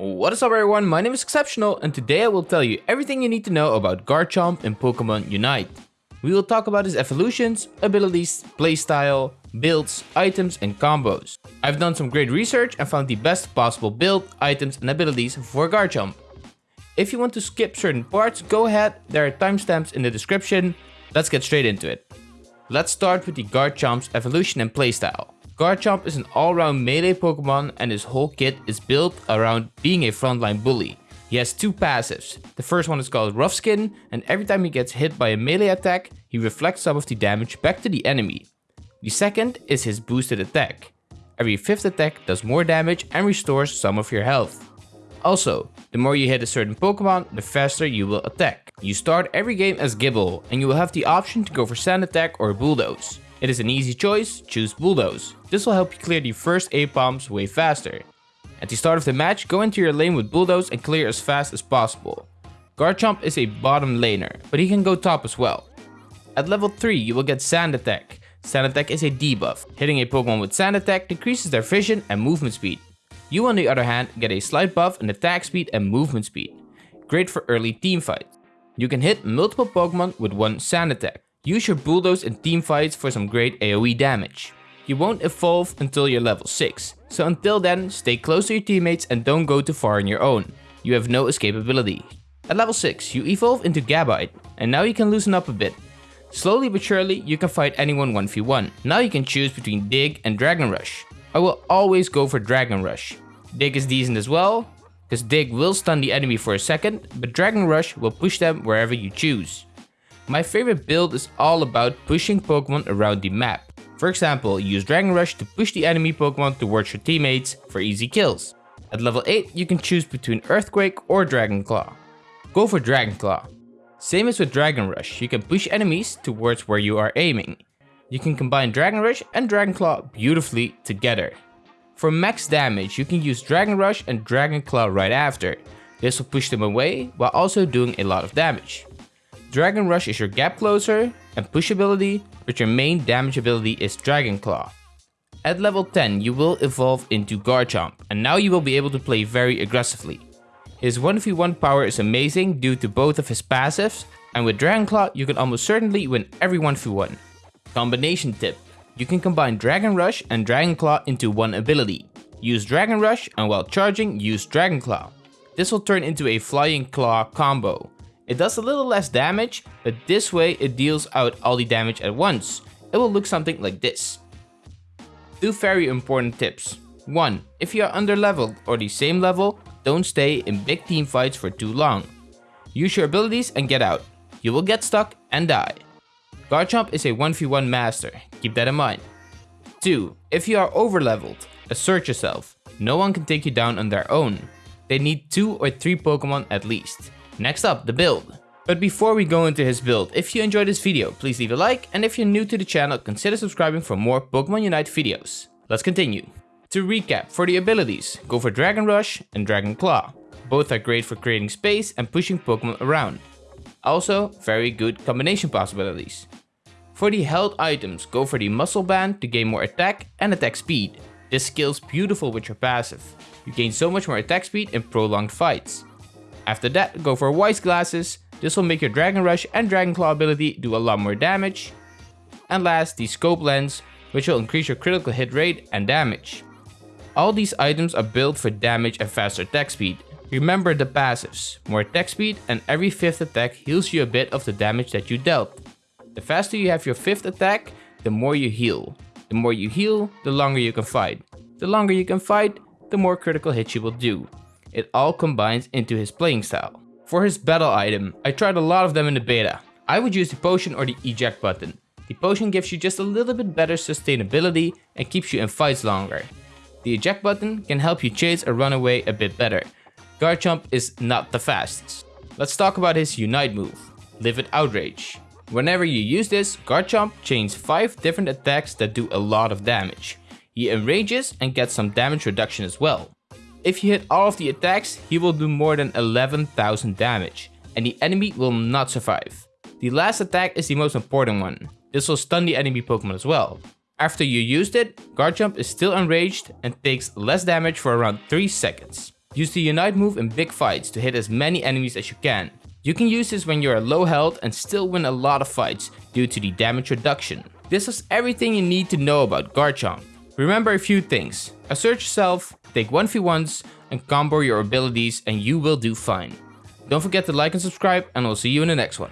What is up everyone, my name is Exceptional and today I will tell you everything you need to know about Garchomp in Pokemon Unite. We will talk about his evolutions, abilities, playstyle, builds, items and combos. I've done some great research and found the best possible build, items and abilities for Garchomp. If you want to skip certain parts, go ahead, there are timestamps in the description. Let's get straight into it. Let's start with the Garchomp's evolution and playstyle. Garchomp is an all-round melee Pokemon and his whole kit is built around being a frontline bully. He has two passives. The first one is called Rough Skin and every time he gets hit by a melee attack, he reflects some of the damage back to the enemy. The second is his boosted attack. Every fifth attack does more damage and restores some of your health. Also, the more you hit a certain Pokemon, the faster you will attack. You start every game as Gible and you will have the option to go for Sand Attack or Bulldoze. It is an easy choice, choose Bulldoze. This will help you clear the first Aipoms way faster. At the start of the match, go into your lane with Bulldoze and clear as fast as possible. Garchomp is a bottom laner, but he can go top as well. At level 3, you will get Sand Attack. Sand Attack is a debuff. Hitting a Pokemon with Sand Attack decreases their vision and movement speed. You on the other hand get a slight buff in attack speed and movement speed. Great for early team fights. You can hit multiple Pokemon with one Sand Attack. Use your Bulldoze in team fights for some great AoE damage. You won't evolve until you're level 6, so until then stay close to your teammates and don't go too far on your own. You have no escapability. At level 6, you evolve into Gabite, and now you can loosen up a bit. Slowly but surely, you can fight anyone 1v1. Now you can choose between Dig and Dragon Rush. I will always go for Dragon Rush. Dig is decent as well, because Dig will stun the enemy for a second, but Dragon Rush will push them wherever you choose. My favorite build is all about pushing Pokemon around the map. For example, use Dragon Rush to push the enemy Pokemon towards your teammates for easy kills. At level 8, you can choose between Earthquake or Dragon Claw. Go for Dragon Claw. Same as with Dragon Rush, you can push enemies towards where you are aiming. You can combine Dragon Rush and Dragon Claw beautifully together. For max damage, you can use Dragon Rush and Dragon Claw right after. This will push them away while also doing a lot of damage. Dragon Rush is your gap closer and push ability, but your main damage ability is Dragon Claw. At level 10 you will evolve into Garchomp and now you will be able to play very aggressively. His 1v1 power is amazing due to both of his passives and with Dragon Claw you can almost certainly win every 1v1. Combination tip. You can combine Dragon Rush and Dragon Claw into one ability. Use Dragon Rush and while charging use Dragon Claw. This will turn into a Flying Claw combo it does a little less damage, but this way it deals out all the damage at once. It will look something like this. Two very important tips. 1. If you are underleveled or the same level, don't stay in big team fights for too long. Use your abilities and get out. You will get stuck and die. Garchomp is a 1v1 master, keep that in mind. 2. If you are overleveled, assert yourself. No one can take you down on their own. They need 2 or 3 Pokemon at least. Next up, the build. But before we go into his build, if you enjoyed this video, please leave a like, and if you're new to the channel, consider subscribing for more Pokemon Unite videos. Let's continue. To recap, for the abilities, go for Dragon Rush and Dragon Claw. Both are great for creating space and pushing Pokemon around. Also, very good combination possibilities. For the health items, go for the Muscle Band to gain more attack and attack speed. This skill's beautiful with your passive. You gain so much more attack speed in prolonged fights. After that, go for Wise Glasses. This will make your Dragon Rush and Dragon Claw ability do a lot more damage. And last, the Scope Lens, which will increase your critical hit rate and damage. All these items are built for damage and faster attack speed. Remember the passives, more attack speed and every 5th attack heals you a bit of the damage that you dealt. The faster you have your 5th attack, the more you heal. The more you heal, the longer you can fight. The longer you can fight, the more critical hits you will do. It all combines into his playing style. For his battle item, I tried a lot of them in the beta. I would use the potion or the eject button. The potion gives you just a little bit better sustainability and keeps you in fights longer. The eject button can help you chase a runaway a bit better. Garchomp is not the fastest. Let's talk about his Unite move, Livid Outrage. Whenever you use this, Garchomp chains 5 different attacks that do a lot of damage. He enrages and gets some damage reduction as well. If you hit all of the attacks, he will do more than 11,000 damage, and the enemy will not survive. The last attack is the most important one. This will stun the enemy Pokemon as well. After you used it, Garchomp is still enraged and takes less damage for around 3 seconds. Use the Unite move in big fights to hit as many enemies as you can. You can use this when you are low health and still win a lot of fights due to the damage reduction. This is everything you need to know about Garchomp. Remember a few things. Assert yourself, take 1v1s, and combo your abilities and you will do fine. Don't forget to like and subscribe and I'll see you in the next one.